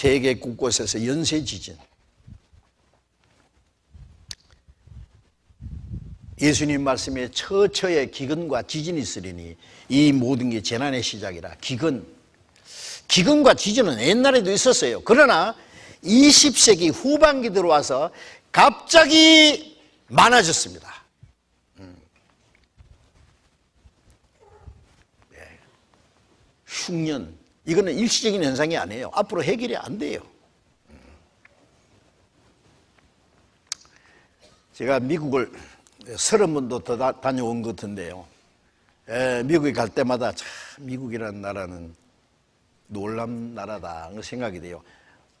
세계 곳곳에서 연쇄 지진. 예수님 말씀에 처처에 기근과 지진이 있으리니 이 모든 게 재난의 시작이라 기근 기근과 지진은 옛날에도 있었어요 그러나 20세기 후반기 들어와서 갑자기 많아졌습니다 음. 네. 흉년 이거는 일시적인 현상이 아니에요 앞으로 해결이 안 돼요 음. 제가 미국을 서른 번도 더 다, 녀온 것 같은데요. 에, 미국에 갈 때마다 참 미국이라는 나라는 놀람 나라다 생각이 돼요.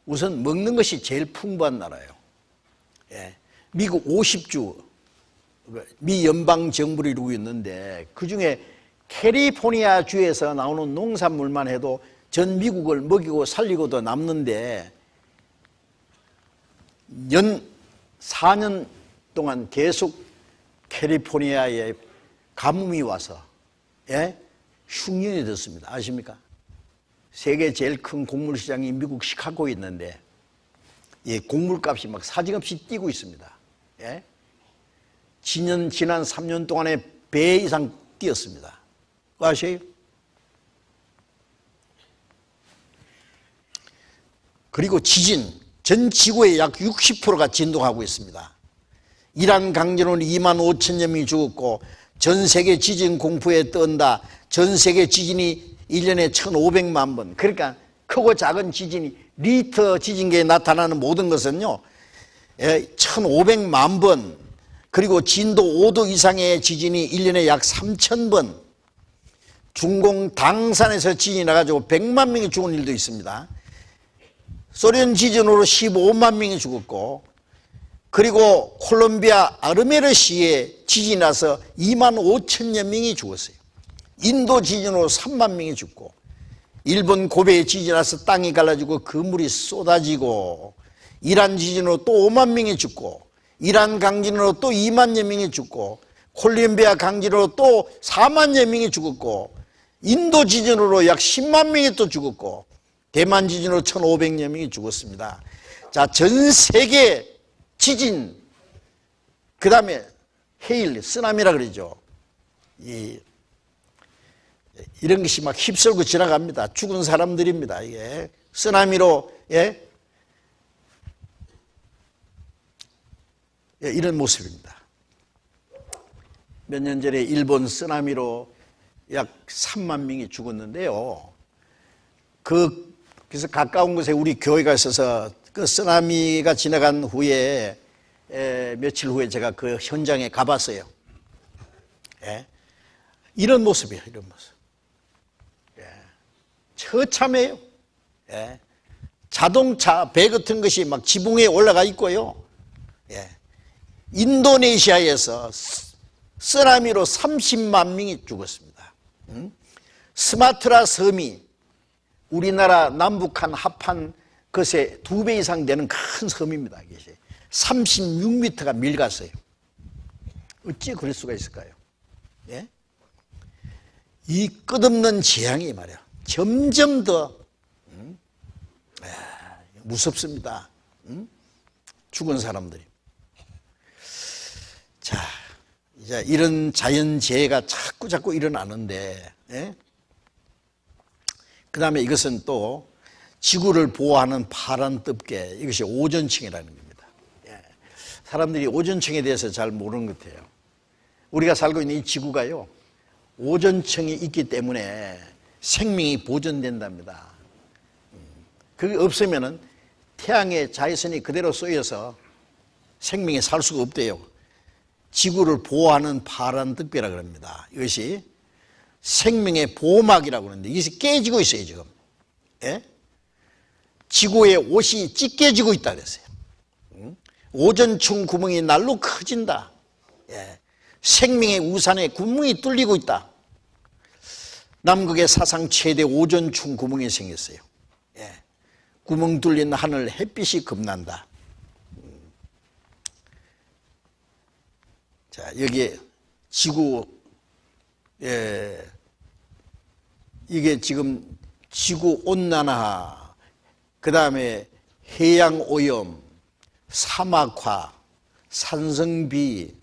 우선 먹는 것이 제일 풍부한 나라예요. 예, 미국 50주 미 연방 정부를 이루고 있는데 그 중에 캘리포니아 주에서 나오는 농산물만 해도 전 미국을 먹이고 살리고도 남는데 연 4년 동안 계속 캘리포니아에 가뭄이 와서 예? 흉년이 됐습니다. 아십니까? 세계 제일 큰 곡물 시장이 미국 시카고에 있는데 예, 곡물값이 막 사정없이 뛰고 있습니다. 예? 지난 지난 3년 동안에 배 이상 뛰었습니다. 아세요? 그리고 지진 전 지구의 약 60%가 진동하고 있습니다. 이란 강진으로 2만 5천여 명이 죽었고 전 세계 지진 공포에 떤다. 전 세계 지진이 1년에 1,500만 번. 그러니까 크고 작은 지진이 리터 지진계에 나타나는 모든 것은요. 1,500만 예, 번. 그리고 진도 5도 이상의 지진이 1년에 약 3천 번. 중공 당산에서 지진이 나가지고 100만 명이 죽은 일도 있습니다. 소련 지진으로 15만 명이 죽었고 그리고 콜롬비아 아르메르시에 지진이 나서 2만 5천여 명이 죽었어요. 인도 지진으로 3만 명이 죽고 일본 고베에 지진이 나서 땅이 갈라지고 그물이 쏟아지고 이란 지진으로 또 5만 명이 죽고 이란 강진으로 또 2만여 명이 죽고 콜롬비아 강진으로 또 4만여 명이 죽었고 인도 지진으로 약 10만 명이 또 죽었고 대만 지진으로 1,500여 명이 죽었습니다. 자, 전 세계 지진, 그 다음에 헤일, 쓰나미라 그러죠. 이, 이런 것이 막 휩쓸고 지나갑니다. 죽은 사람들입니다. 이게 쓰나미로 예? 예, 이런 모습입니다. 몇 년 전에 일본 쓰나미로 약 3만 명이 죽었는데요. 그 그래서 가까운 곳에 우리 교회가 있어서 그 쓰나미가 지나간 후에 에, 며칠 후에 제가 그 현장에 가봤어요. 예? 이런 모습이에요. 이런 모습. 예. 처참해요. 예. 자동차, 배 같은 것이 막 지붕에 올라가 있고요. 예. 인도네시아에서 쓰나미로 30만 명이 죽었습니다. 음? 스마트라 섬이 우리나라 남북한 합한 그것의 두 배 이상 되는 큰 섬입니다. 이것이 36m가 밀갔어요. 어찌 그럴 수가 있을까요? 예? 이 끝없는 재앙이 말이야. 점점 더 음? 아, 무섭습니다. 음? 죽은 사람들이. 자, 이런 자연재해가 자꾸 자꾸 일어나는데, 예? 그 다음에 이것은 또 지구를 보호하는 파란 뜰개 이것이 오존층이라는 겁니다. 예. 사람들이 오존층에 대해서 잘 모르는 것 같아요. 우리가 살고 있는 이 지구가요. 오존층이 있기 때문에 생명이 보존된답니다. 음. 그게 없으면 태양의 자외선이 그대로 쏘여서 생명이 살 수가 없대요. 지구를 보호하는 파란 득배라 그럽니다. 이것이 생명의 보호막이라고 그러는데 이것이 깨지고 있어요, 지금. 예? 지구의 옷이 찢겨지고 있다 그랬어요. 오전충 구멍이 날로 커진다. 예. 생명의 우산에 구멍이 뚫리고 있다. 남극의 사상 최대 오전충 구멍이 생겼어요. 예. 구멍 뚫린 하늘 햇빛이 겁난다. 자, 여기에 지구, 예, 이게 지금 지구 온난화 그 다음에 해양 오염, 사막화, 산성비,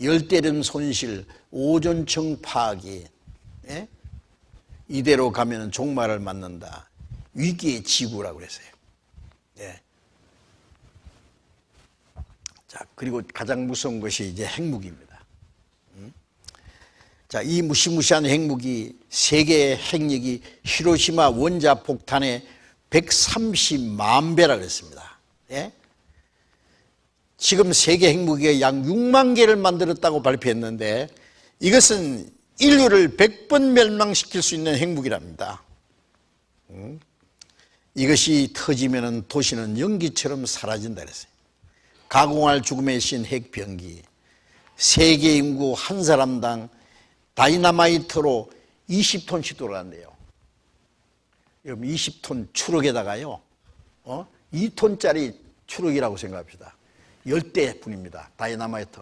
열대림 손실, 오존층 파악이 예? 이대로 가면 종말을 맞는다. 위기의 지구라고 그랬어요. 예. 자, 그리고 가장 무서운 것이 이제 핵무기입니다. 음? 자, 이 무시무시한 핵무기, 세계의 핵력이 히로시마 원자 폭탄의 130만 배라 그랬습니다. 예? 지금 세계 핵무기가 약 6만 개를 만들었다고 발표했는데 이것은 인류를 100번 멸망시킬 수 있는 핵무기랍니다. 음? 이것이 터지면 도시는 연기처럼 사라진다 그랬어요. 가공할 죽음의 신 핵병기. 세계 인구 한 사람당 다이나마이트로 20톤씩 돌아간대요. 여러 20톤 추럭에다가요, 어? 2톤짜리 추럭이라고 생각합시다. 열 대 분입니다. 다이나마이트.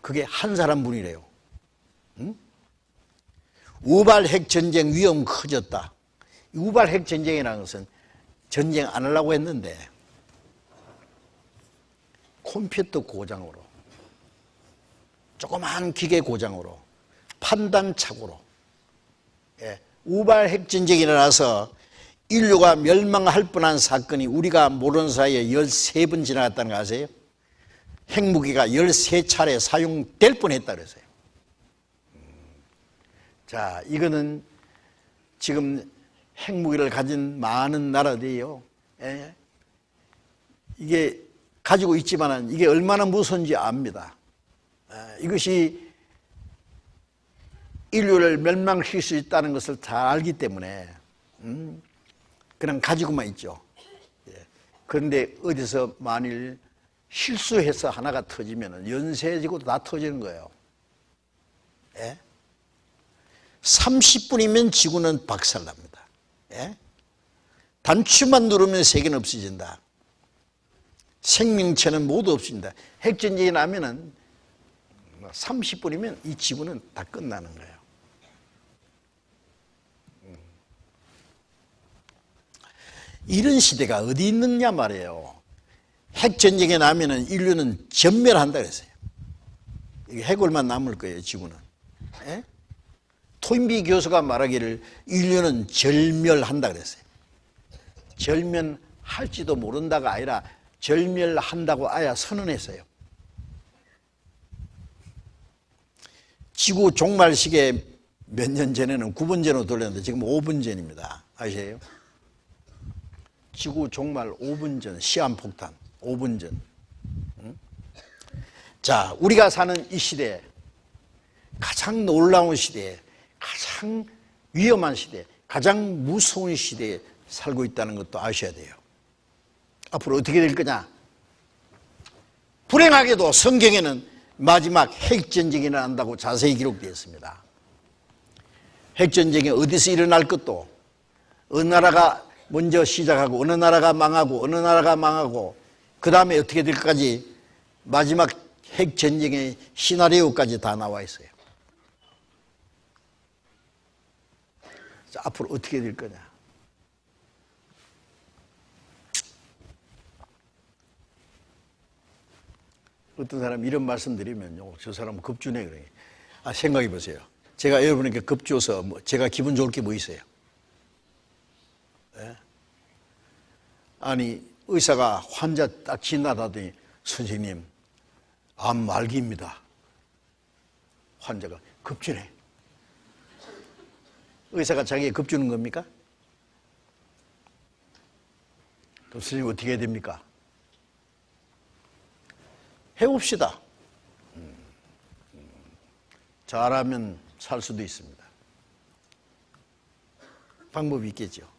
그게 한 사람 분이래요. 응? 우발 핵 전쟁 위험 커졌다. 우발 핵 전쟁이라는 것은 전쟁 안 하려고 했는데 컴퓨터 고장으로 조그마한 기계 고장으로 판단 착오로 예, 우발 핵 전쟁이 일어나서 인류가 멸망할 뻔한 사건이 우리가 모르는 사이에 13번 지나갔다는 거 아세요? 핵무기가 13차례 사용될 뻔했다 그랬어요. 음. 자, 이거는 지금 핵무기를 가진 많은 나라들이요. 예. 이게 가지고 있지만 이게 얼마나 무서운지 압니다. 예. 이것이 인류를 멸망시킬 수 있다는 것을 잘 알기 때문에 음, 그냥 가지고만 있죠. 예. 그런데 어디서 만일 실수해서 하나가 터지면 연쇄지구도 다 터지는 거예요. 예? 30분이면 지구는 박살납니다. 예? 단추만 누르면 세계는 없어진다. 생명체는 모두 없어진다. 핵전쟁이 나면은 30분이면 뭐이 지구는 다 끝나는 거예요. 음. 이런 시대가 어디 있느냐 말이에요. 핵전쟁이 나면은 인류는 전멸한다 그랬어요. 해골만 남을 거예요, 지구는. 예? 토인비 교수가 말하기를 인류는 절멸한다 그랬어요. 절멸할지도 모른다가 아니라 절멸한다고 아야 선언했어요. 지구 종말식에 몇 년 전에는 9분 전으로 돌렸는데 지금 5분 전입니다. 아세요? 지구 종말 5분 전 시한폭탄 5분 전. 자, 우리가 사는 이 시대 가장 놀라운 시대에 가장 위험한 시대, 가장 무서운 시대에 살고 있다는 것도 아셔야 돼요. 앞으로 어떻게 될 거냐? 불행하게도 성경에는 마지막 핵전쟁이 일어난다고 자세히 기록되어 있습니다. 핵전쟁이 어디서 일어날 것도 어느 나라가 먼저 시작하고 어느 나라가 망하고 어느 나라가 망하고 그 다음에 어떻게 될까지 마지막 핵전쟁의 시나리오까지 다 나와 있어요. 자, 앞으로 어떻게 될 거냐. 어떤 사람 이런 말씀 드리면요. 저 사람은 급주네. 그래. 아, 생각해 보세요. 제가 여러분에게 급주어서 뭐 제가 기분 좋을 게 뭐 있어요? 네? 아니, 의사가 환자 딱 지나다더니 선생님, 암 말기입니다. 환자가 급주네. 의사가 자기에 급주는 겁니까? 그럼 선생님 어떻게 해야 됩니까? 해봅시다. 음, 음. 잘하면 살 수도 있습니다. 방법이 있겠죠.